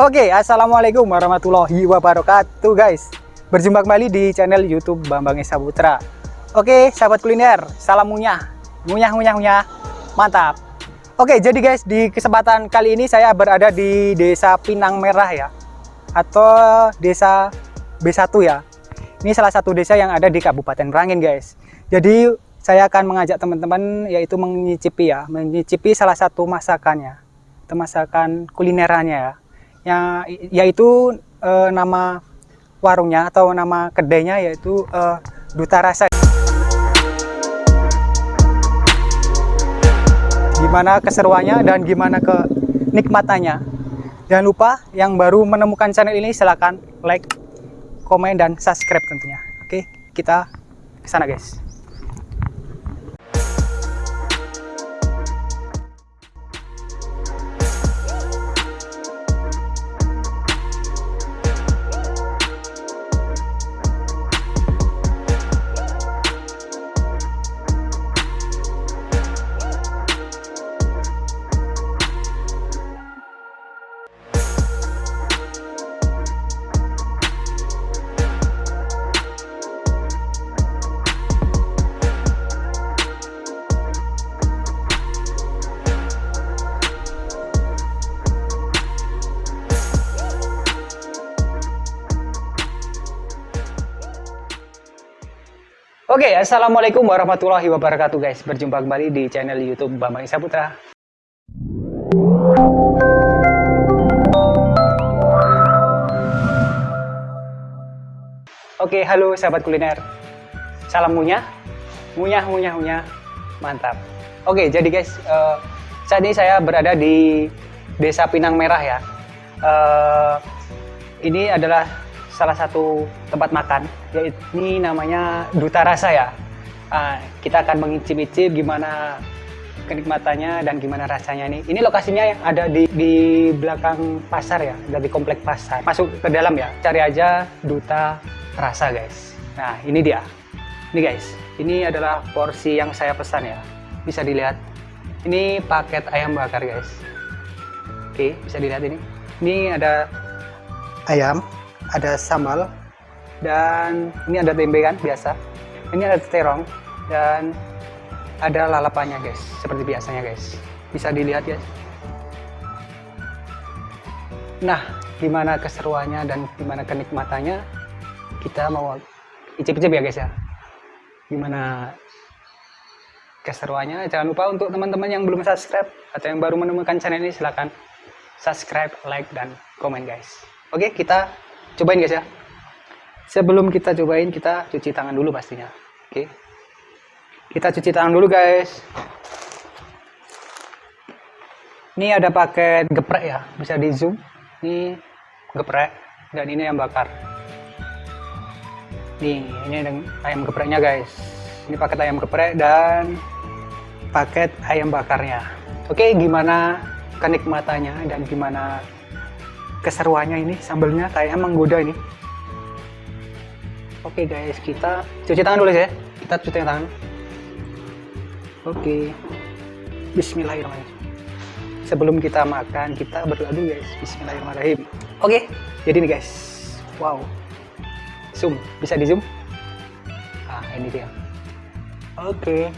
Oke, assalamualaikum warahmatullahi wabarakatuh, guys. Berjumpa kembali di channel YouTube Bambang Esa Putra. Oke, sahabat kuliner, salam munyah, munyah, munyah, munyah, mantap. Oke, jadi guys, di kesempatan kali ini saya berada di Desa Pinang Merah ya, atau Desa B1 ya. Ini salah satu desa yang ada di Kabupaten Merangin, guys. Jadi saya akan mengajak teman-teman yaitu menyicipi ya, menyicipi salah satu masakannya, masakan kulinerannya ya ya yaitu uh, nama warungnya atau nama kedainya yaitu uh, Duta Rasa. Gimana keseruannya dan gimana kenikmatannya. Jangan lupa yang baru menemukan channel ini silahkan like, komen, dan subscribe tentunya. Oke, kita ke sana guys. Oke, okay, assalamualaikum warahmatullahi wabarakatuh guys. Berjumpa kembali di channel YouTube Bambang Isa Putra. Oke, okay, halo sahabat kuliner. Salam munyah, munyah, munyah, munyah, mantap. Oke, okay, jadi guys, uh, saat ini saya berada di Desa Pinang Merah ya. Uh, ini adalah salah satu tempat makan yaitu ini namanya Duta Rasa ya. Uh, kita akan mengicip-icip gimana kenikmatannya dan gimana rasanya ini ini lokasinya yang ada di, di belakang pasar ya dari komplek pasar. Masuk ke dalam ya cari aja Duta Rasa guys. Nah ini dia. Ini guys ini adalah porsi yang saya pesan ya. Bisa dilihat ini paket ayam bakar guys. Oke bisa dilihat ini. Ini ada ayam ada sambal dan ini ada tempe kan biasa. Ini ada terong dan ada lalapannya guys. Seperti biasanya guys. Bisa dilihat ya. Nah gimana keseruannya dan gimana kenikmatannya? Kita mau icip-icip ya guys ya. Gimana keseruannya? Jangan lupa untuk teman-teman yang belum subscribe atau yang baru menemukan channel ini silahkan subscribe like dan komen guys. Oke kita cobain guys ya. Sebelum kita cobain kita cuci tangan dulu pastinya. Oke. Kita cuci tangan dulu guys. Ini ada paket geprek ya. Bisa di zoom. Ini geprek dan ini yang bakar. Nih ini ayam gepreknya guys. Ini paket ayam geprek dan paket ayam bakarnya. Oke gimana kenikmatannya dan gimana keseruannya ini sambelnya kayak menggoda ini. Oke guys kita cuci tangan dulu ya. Kita cuci tangan. Oke. Bismillahirrahmanirrahim. Sebelum kita makan kita berdoa dulu guys. Bismillahirrahmanirrahim. Oke jadi nih guys. Wow. Zoom. Bisa di zoom? Ah ini dia. Oke.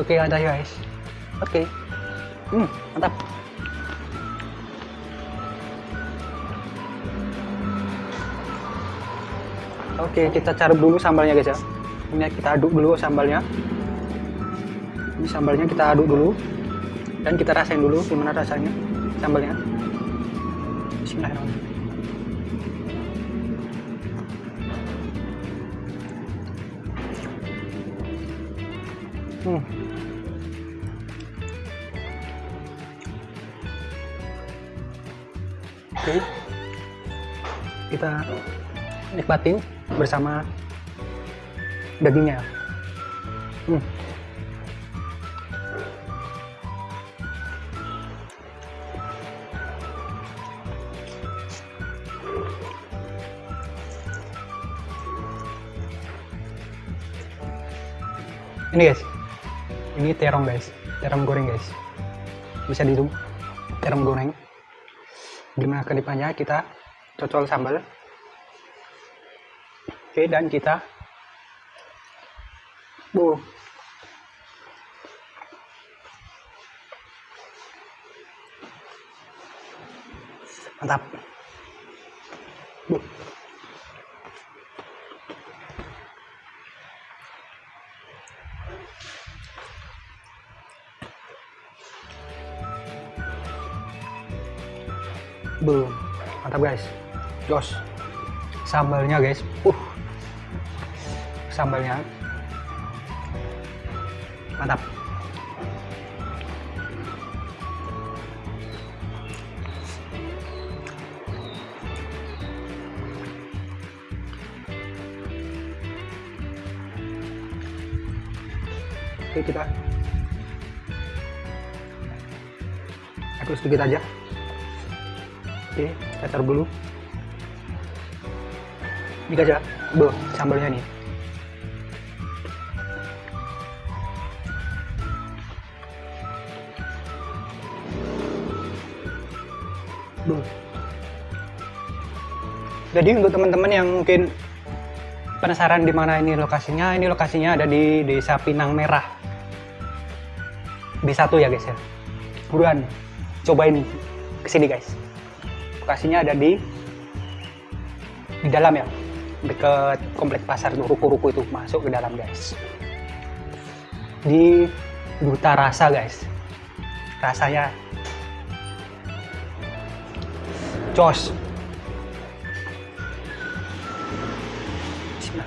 Oke ada guys. Oke. Hmm mantap Oke, kita cari dulu sambalnya guys ya. Ini kita aduk dulu sambalnya. Ini sambalnya kita aduk dulu. Dan kita rasain dulu gimana rasanya sambalnya. Bismillahirrahmanirrahim. Hmm. Oke. Kita nikmatin bersama dagingnya. Hmm. Ini guys, ini terong guys, terong goreng guys. Bisa di zoom. terong goreng gimana ke depannya kita cocol sambal oke dan kita bu mantap bu Boom. Mantap guys. Jos. Sambalnya guys. Uh. Sambalnya. Mantap. Oke kita aku sedikit aja oke kita taruh dulu ini aja bu sambalnya nih jadi untuk teman-teman yang mungkin penasaran di mana ini lokasinya ini lokasinya ada di desa Pinang Merah. B1 ya guys ya. Buruan cobain ke sini guys. Lokasinya ada di di dalam ya. Deket komplek pasar ruko-ruko itu masuk ke dalam guys. Di Duta Rasa guys. Rasanya jos Bismillah.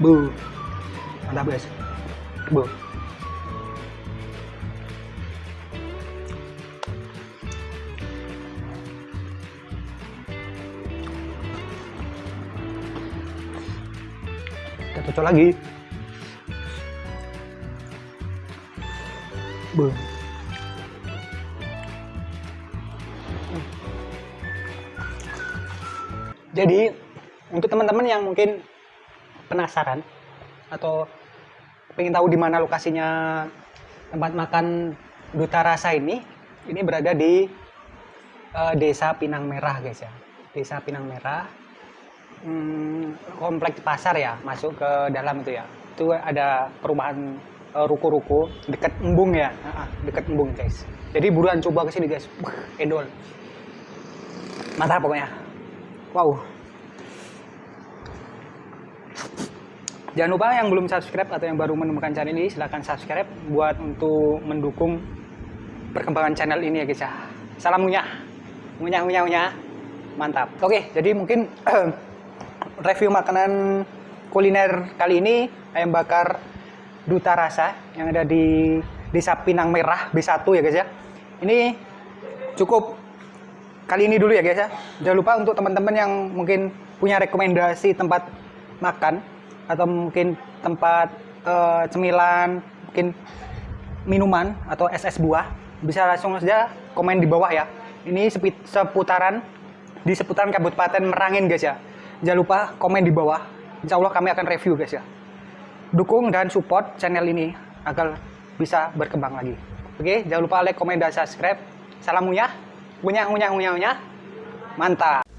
Bu. Mantap guys. Kita cocok lagi. Bu. Jadi untuk teman-teman yang mungkin penasaran atau pengen tahu di mana lokasinya tempat makan Duta Rasa ini, ini berada di eh, Desa Pinang Merah guys ya. Desa Pinang Merah, hmm, kompleks pasar ya, masuk ke dalam itu ya. Itu ada perumahan eh, ruko-ruko dekat Embung ya, ah, dekat Embung guys. Jadi buruan coba ke sini guys, Wah, edol. Mantap pokoknya. Wow. Jangan lupa yang belum subscribe atau yang baru menemukan channel ini silahkan subscribe buat untuk mendukung perkembangan channel ini ya guys ya. Salam munyah. Munyah munyah munyah. Mantap. Oke, jadi mungkin review makanan kuliner kali ini ayam bakar Duta Rasa yang ada di Desa Pinang Merah B1 ya guys ya. Ini cukup kali ini dulu ya guys ya. Jangan lupa untuk teman-teman yang mungkin punya rekomendasi tempat makan atau mungkin tempat eh, cemilan, mungkin minuman atau es buah, bisa langsung saja komen di bawah ya. Ini seputaran di seputaran Kabupaten Merangin guys ya. Jangan lupa komen di bawah. Insya Allah kami akan review guys ya. Dukung dan support channel ini agar bisa berkembang lagi. Oke, jangan lupa like, komen, dan subscribe. Salam munyah, munyah, munyah, munyah, munyah. Mantap.